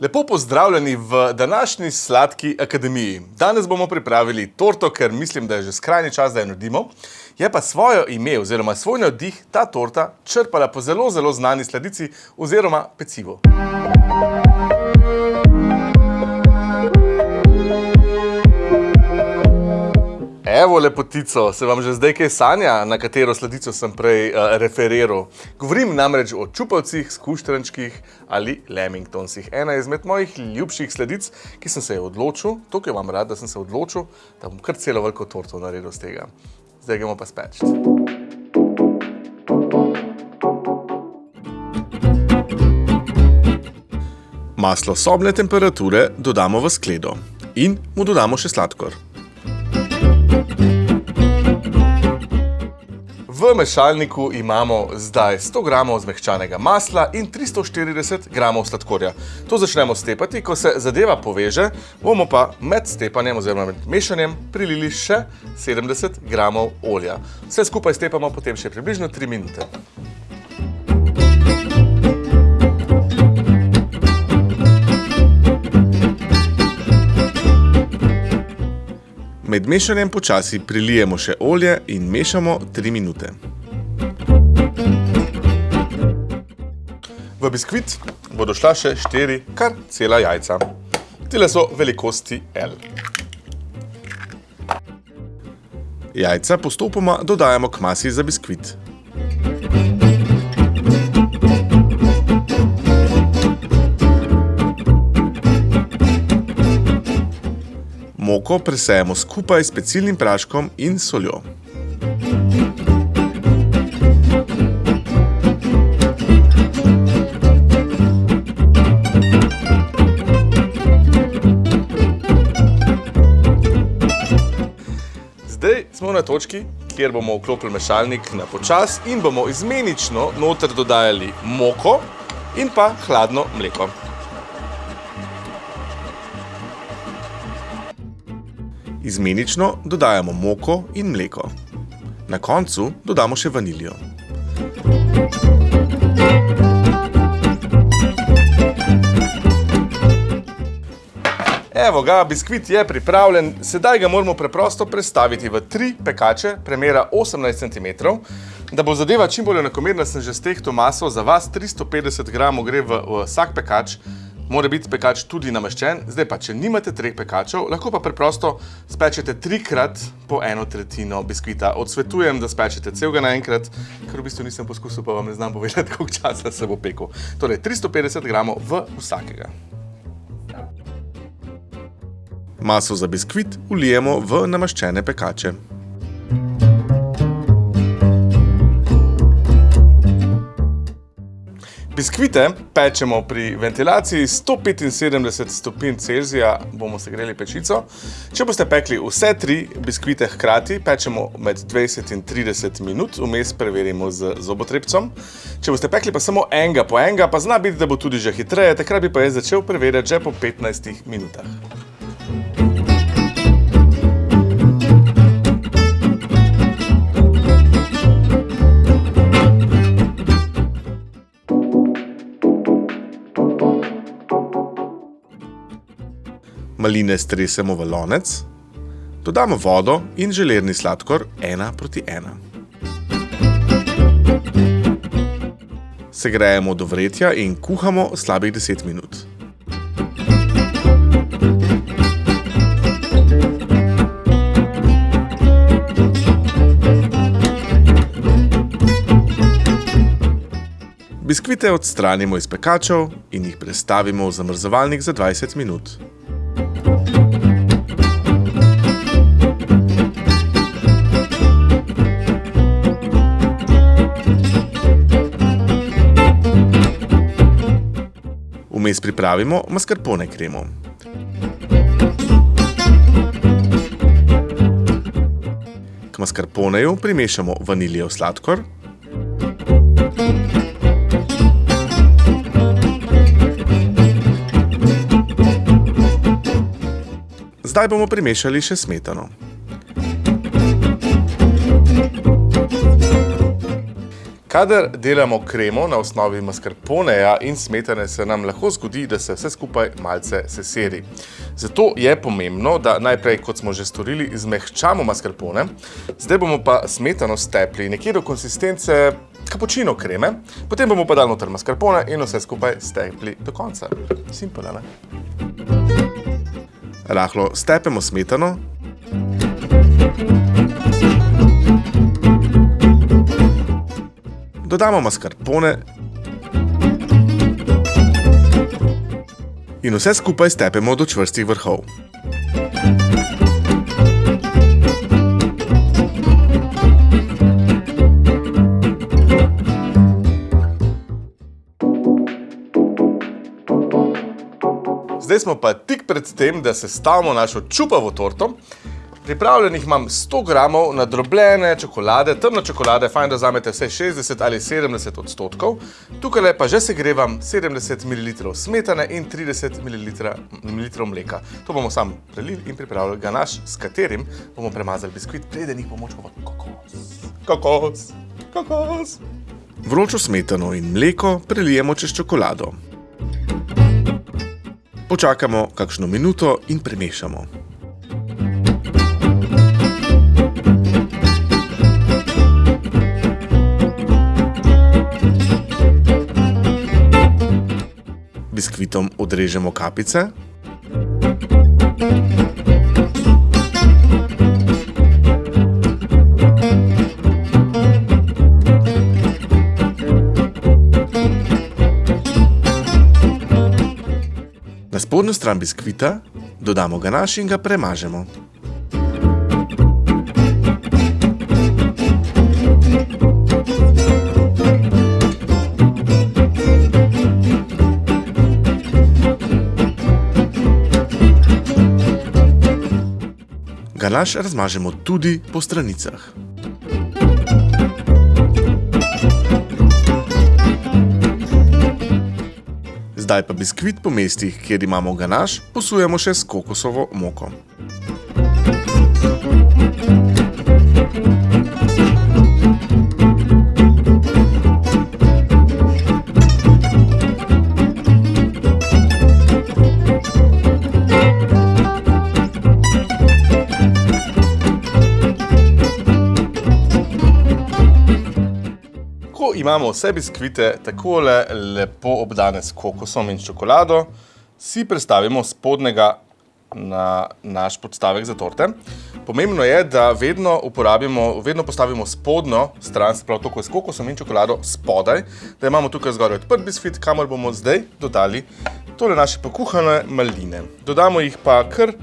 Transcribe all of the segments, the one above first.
Lepo pozdravljeni v današnji Sladki akademiji. Danes bomo pripravili torto, ker mislim, da je že skrajni čas, da jo naredimo. Je pa svojo ime oziroma svoj navdih ta torta črpala po zelo, zelo znani sladici oziroma pecivu. Evo, lepotico, se vam že zdaj kaj sanja, na katero sladico sem prej uh, referiral? Govorim namreč o čupavcih, skuštrančkih ali lemingtonsih. Ena izmed mojih ljubših sladic, ki sem se je odločil, tukaj imam rad, da sem se odločil, da bom kar celo veliko torto naredil z tega. Zdaj gremo pa speč. Maslo sobne temperature dodamo v skledo in mu dodamo še sladkor. V mešalniku imamo zdaj 100 g zmehčanega masla in 340 g sladkorja. To začnemo stepati, ko se zadeva poveže, bomo pa med stepanjem oziroma med mešanjem prilili še 70 g olja. Vse skupaj stepamo potem še približno 3 minute. Med mešanjem počasi prilijemo še olje in mešamo 3 minute. V biskvit bodo šla še 4 kar cela jajca. Tile so velikosti L. Jajca postopoma dodajamo k masi za biskvit. Moko presejemo skupaj s pecilnim praškom in soljo. Zdaj smo na točki, kjer bomo vklopili mešalnik na počas in bomo izmenično noter dodajali moko in pa hladno mleko. Izmenično dodajamo moko in mleko. Na koncu dodamo še vaniljo. Evo ga, biskvit je pripravljen, sedaj ga moramo preprosto prestaviti v tri pekače, premera 18 cm. Da bo zadeva čim bolj enakomerna, sem že stehto maso, za vas 350 g gre v vsak pekač, mora biti pekač tudi namaščen. Zdaj pa, če nimate treh pekačev, lahko pa preprosto spečete trikrat po eno tretjino biskvita. Odsvetujem, da spečete celega naenkrat, ker v bistvu nisem poskusil, pa vam ne znam povedati, koliko časa se bo pekel. Torej, 350 g v vsakega. Maso za biskvit ulijemo v namaščene pekače. Biskvite pečemo pri ventilaciji 175 stopinj Celzija, bomo segreli pečico. Če boste pekli vse tri biskvite hkrati, pečemo med 20 in 30 minut, vmes preverimo z zobotrebcom. Če boste pekli pa samo enega po enega, pa zna biti, da bo tudi že hitreje, takrat bi pa jaz začel preverjati že po 15 minutah. Maline stresemo v lonec, dodamo vodo in želerni sladkor 1 proti 1. Segrejemo do vretja in kuhamo slabih 10 minut. Biskvite odstranimo iz pekačev in jih prestavimo v zamrzovalnik za 20 minut. Vmes pripravimo mascarpone kremo. K mascarponeju primešamo vaniljev sladkor, Zdaj bomo primešali še smetano. Kadar delamo kremo na osnovi mascarponeja in smetane, se nam lahko zgodi, da se vse skupaj malce seseri. Zato je pomembno, da najprej, kot smo že storili, izmehčamo mascarpone, zdaj bomo pa smetano stepli nekje do konsistence kapučino kreme, potem bomo pa dali noter mascarpone in vse skupaj stepli do konca. Simple, ne? Rahlo stepemo smetano. Dodamo mascarpone in vse skupaj stepemo do čvrstih vrhov. Zdaj smo pa tik pred tem, da sestavimo našo čupavo torto. Pripravljenih imam 100 gramov nadrobljene čokolade, temno čokolade, fajn, da vzamete vse 60 ali 70 odstotkov. Tukaj pa že segrevam 70 ml smetane in 30 ml mleka. To bomo sam prelili in pripravili ganaš, s katerim bomo premazali biskvit, preden jih bomo čuvali kokos. Kokos, kokos. Vročo smetano in mleko prelijemo čez čokolado. Počakamo kakšno minuto in premešamo. Biskvitom odrežemo kapice. Na spodnjo stran biskvita dodamo ganaš in ga premažemo. Ganaš razmažemo tudi po stranicah. Zdaj pa biskvit po mestih, kjer imamo ganaš, posujemo še s kokosovo moko. Imamo vse biskvite takole lepo obdane s kokosom in čokolado, si prestavimo spodnega na naš podstavek za torte. Pomembno je, da vedno uporabimo, vedno postavimo spodnjo stran, se pravi to, ko je s kokosom in čokolado spodaj, da imamo tukaj zgoraj odprt biskvit, kamor bomo zdaj dodali tole naše pokuhane maline. Dodamo jih pa kar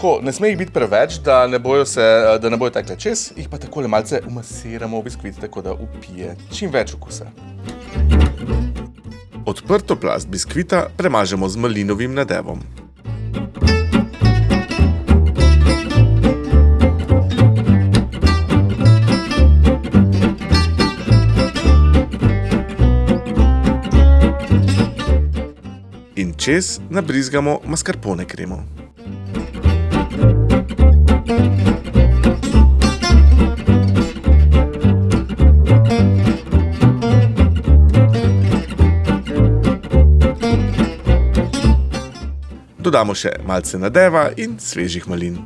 tako, ne sme jih biti preveč, da ne bojo se, da ne bojo tekle čez, jih pa takole malce umasiramo v biskvit, tako da upije čim več okusa. Odprto plast biskvita premažemo z malinovim nadevom. In čez nabrizgamo mascarpone kremo. Dodamo še malce nadeva in svežih malin.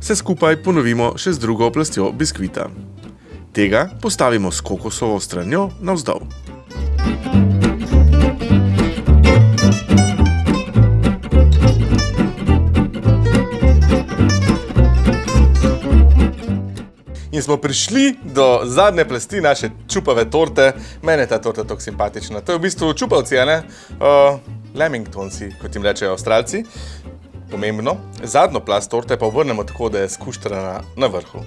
Vse skupaj ponovimo še z drugo plastjo biskvita. Tega postavimo s kokosovo stranjo navzdol. In smo prišli do zadnje plasti naše čupave torte. Mene je ta torta tako simpatična. To je v bistvu čupavci, ne? Uh, Lemingtonci, kot jim rečejo avstralci. Pomembno. Zadnjo plast torte pa obrnemo tako, da je skuštrana na vrhu.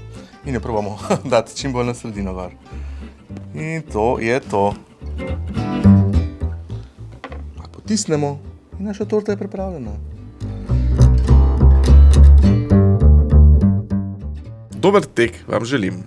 In jo probamo dati čim bolj na sredino gor. In to je to. Pa potisnemo in naša torta je pripravljena. Dober tek vam želim.